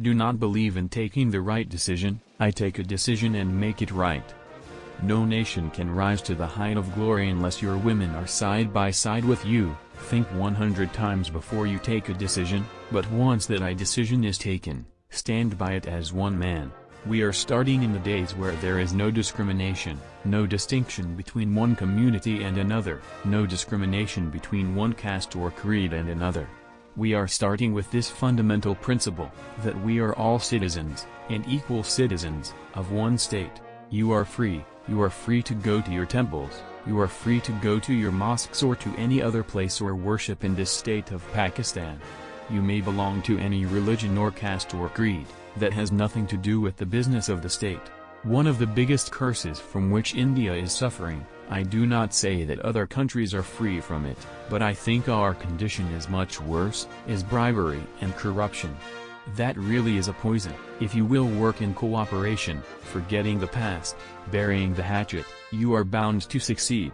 do not believe in taking the right decision, I take a decision and make it right. No nation can rise to the height of glory unless your women are side by side with you, think 100 times before you take a decision, but once that I decision is taken, stand by it as one man. We are starting in the days where there is no discrimination, no distinction between one community and another, no discrimination between one caste or creed and another. We are starting with this fundamental principle, that we are all citizens, and equal citizens, of one state. You are free, you are free to go to your temples, you are free to go to your mosques or to any other place or worship in this state of Pakistan. You may belong to any religion or caste or creed, that has nothing to do with the business of the state. One of the biggest curses from which India is suffering, I do not say that other countries are free from it, but I think our condition is much worse, is bribery and corruption. That really is a poison. If you will work in cooperation, forgetting the past, burying the hatchet, you are bound to succeed.